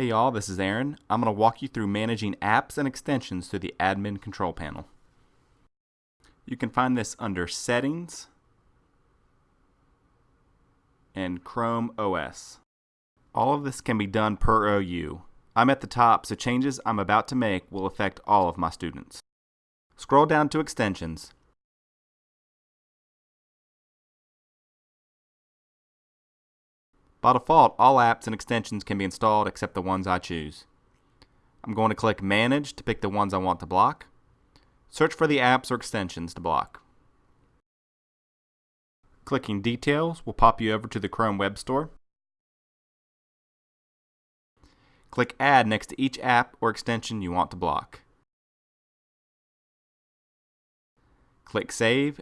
Hey y'all, this is Aaron. I'm going to walk you through managing apps and extensions through the admin control panel. You can find this under Settings and Chrome OS. All of this can be done per OU. I'm at the top, so changes I'm about to make will affect all of my students. Scroll down to Extensions. By default, all apps and extensions can be installed except the ones I choose. I'm going to click Manage to pick the ones I want to block. Search for the apps or extensions to block. Clicking Details will pop you over to the Chrome Web Store. Click Add next to each app or extension you want to block. Click Save,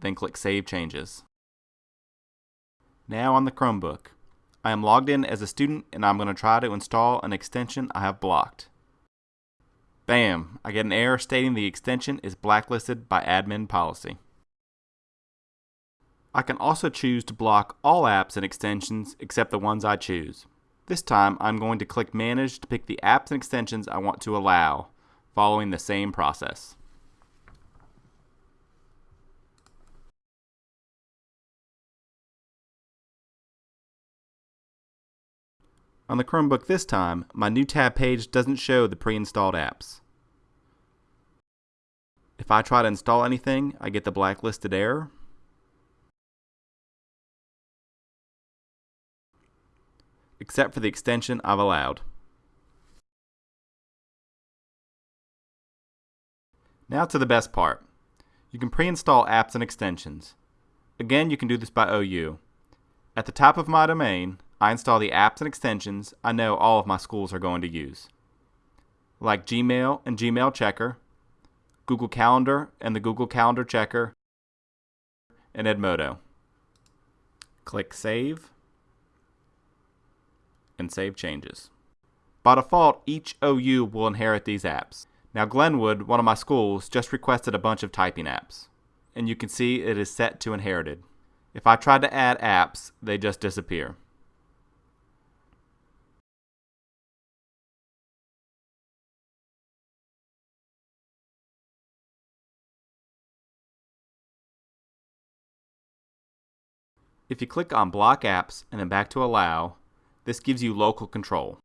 then click Save Changes. Now on the Chromebook. I am logged in as a student and I'm going to try to install an extension I have blocked. Bam! I get an error stating the extension is blacklisted by admin policy. I can also choose to block all apps and extensions except the ones I choose. This time I'm going to click Manage to pick the apps and extensions I want to allow, following the same process. On the Chromebook this time, my new tab page doesn't show the pre-installed apps. If I try to install anything, I get the blacklisted error. Except for the extension I've allowed. Now to the best part. You can pre-install apps and extensions. Again, you can do this by OU. At the top of my domain, I install the apps and extensions I know all of my schools are going to use, like Gmail and Gmail Checker, Google Calendar and the Google Calendar Checker, and Edmodo. Click Save and Save Changes. By default, each OU will inherit these apps. Now Glenwood, one of my schools, just requested a bunch of typing apps, and you can see it is set to inherited. If I try to add apps, they just disappear. If you click on Block Apps and then back to Allow, this gives you local control.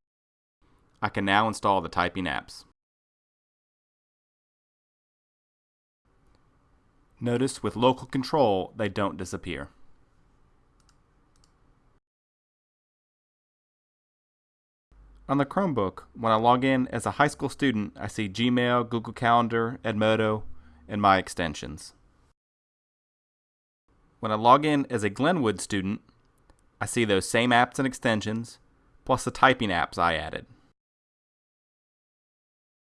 I can now install the typing apps. Notice with local control, they don't disappear. On the Chromebook, when I log in as a high school student, I see Gmail, Google Calendar, Edmodo, and my extensions. When I log in as a Glenwood student, I see those same apps and extensions, plus the typing apps I added.